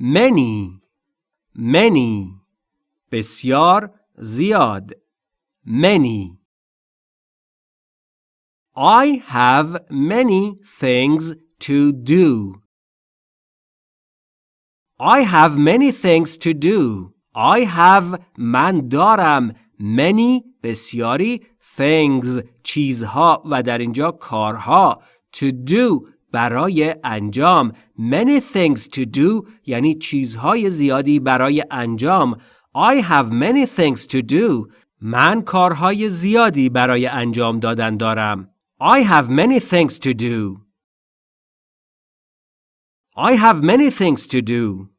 many many بسیار زیاد many I have many things to do. I have many things to do. I have من دارم many بسیاری things چیزها و در اینجا کارها to do برای انجام many things to do یعنی چیزهای زیادی برای انجام I have many things to do من کارهای زیادی برای انجام دادن دارم I have many things to do I have many things to do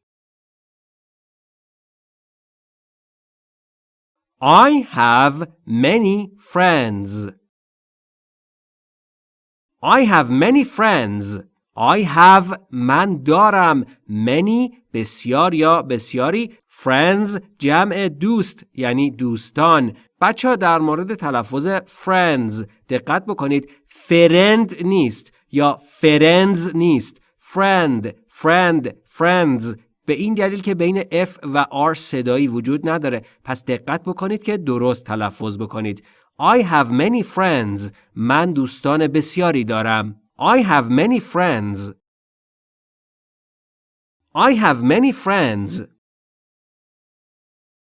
I have many friends I have many friends. I have من دارم many بسیار یا بسیاری friends جمع دوست یعنی دوستان. بچه ها در مورد تلفظ friends دقت بکنید. فرند نیست یا فرندز نیست. friend friend friends. به این دلیل که بین F و R صدایی وجود نداره. پس دقت بکنید که درست تلفظ بکنید. I have many friends. من دوستان بسیاری دارم. I have many friends. I have many friends.